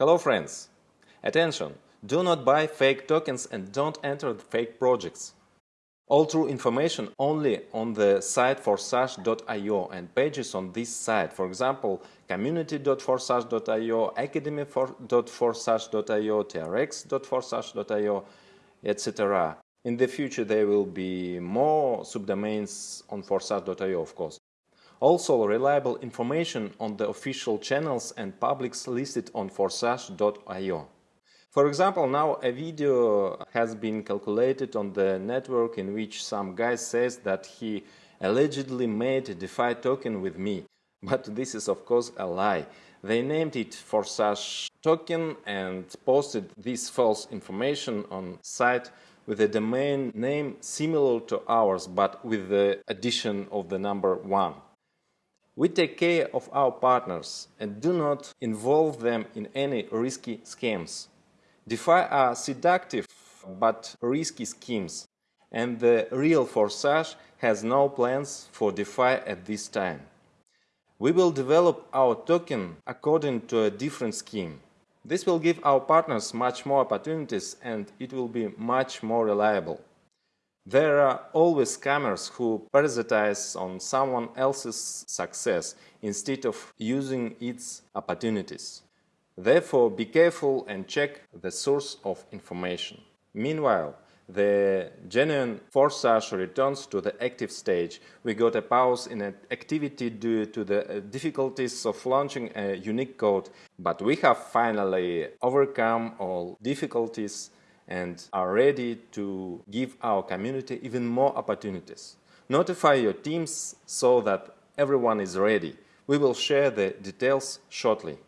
Hello friends! Attention! Do not buy fake tokens and don't enter fake projects. All true information only on the site forsage.io and pages on this site, for example, community.forsage.io, academy.forsage.io, trx.forsage.io, etc. In the future there will be more subdomains on forsage.io, of course. Also, reliable information on the official channels and publics listed on forsage.io. For example, now a video has been calculated on the network in which some guy says that he allegedly made a DeFi token with me. But this is of course a lie. They named it Forsage token and posted this false information on site with a domain name similar to ours but with the addition of the number 1. We take care of our partners and do not involve them in any risky schemes. DeFi are seductive but risky schemes, and the real Forsage has no plans for DeFi at this time. We will develop our token according to a different scheme. This will give our partners much more opportunities and it will be much more reliable. There are always scammers who parasitize on someone else's success instead of using its opportunities. Therefore, be careful and check the source of information. Meanwhile, the genuine Forsage returns to the active stage. We got a pause in activity due to the uh, difficulties of launching a unique code, but we have finally overcome all difficulties and are ready to give our community even more opportunities. Notify your teams so that everyone is ready. We will share the details shortly.